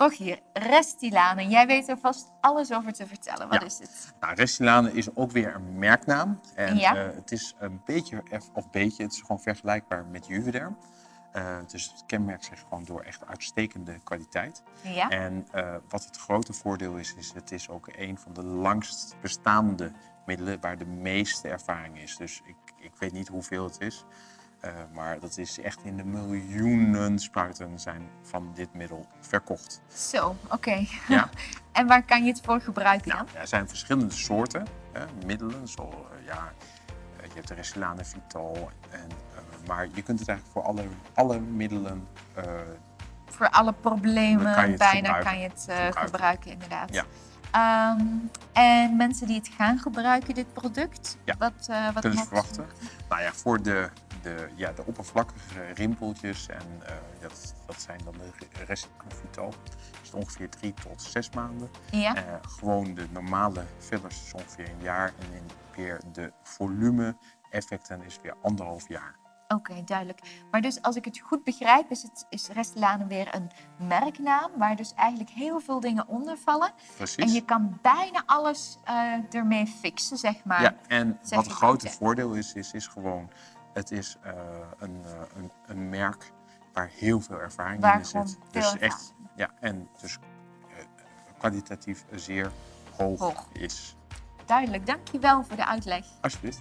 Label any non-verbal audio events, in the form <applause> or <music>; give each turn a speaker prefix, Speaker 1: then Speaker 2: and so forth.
Speaker 1: Rogier, Restylane. Jij weet er vast alles over te vertellen. Wat
Speaker 2: Ja.
Speaker 1: is het?
Speaker 2: Nou, Restylane is ook weer een merknaam. En
Speaker 1: Ja.
Speaker 2: eh, het is een beetje, of beetje, het is gewoon vergelijkbaar met Juvederm. Eh, dus het kenmerkt zich gewoon door echt uitstekende kwaliteit.
Speaker 1: Ja?
Speaker 2: En eh, wat het grote voordeel is, is het is ook een van de langst bestaande middelen waar de meeste ervaring is. Dus ik, ik weet niet hoeveel het is, eh, maar dat is echt in de miljoenen spuiten zijn van dit middel verkocht.
Speaker 1: Zo, oké.
Speaker 2: Ja. <laughs>
Speaker 1: en waar kan je het voor gebruiken
Speaker 2: Nou,
Speaker 1: dan?
Speaker 2: er zijn verschillende soorten middelen. Zo, eh, ja, eh, je hebt de Restylane Vital. En, maar je kunt het eigenlijk voor alle, alle middelen
Speaker 1: Voor alle problemen
Speaker 2: kan
Speaker 1: bijna kan je het
Speaker 2: Gebruiken.
Speaker 1: gebruiken, inderdaad.
Speaker 2: Ja.
Speaker 1: Ehm, en mensen die het gaan gebruiken, dit product,
Speaker 2: Ja.
Speaker 1: wat, wat
Speaker 2: kunnen ze verwachten. Nou ja, voor de, de, ja, de oppervlakkige rimpeltjes, en eh, dat, dat zijn dan de Restylane Vital, is het ongeveer drie tot zes maanden.
Speaker 1: Ja,
Speaker 2: Eh, gewoon de normale fillers is ongeveer een jaar. En in weer de volume effecten is weer anderhalf jaar.
Speaker 1: oké, duidelijk. Maar dus als ik het goed begrijp, is, het, is Restylane weer een merknaam, waar dus eigenlijk heel veel dingen onder vallen.
Speaker 2: Precies.
Speaker 1: En je kan bijna alles eh, ermee fixen, zeg maar.
Speaker 2: Ja, en wat het grote voordeel is, is, is gewoon, het is eh, een, eh, een, een merk waar heel veel ervaring
Speaker 1: Waar
Speaker 2: in zit. Dus echt, ja, en dus eh, kwalitatief zeer hoog,
Speaker 1: Hoog.
Speaker 2: is.
Speaker 1: Duidelijk, dankjewel voor de uitleg.
Speaker 2: Alsjeblieft.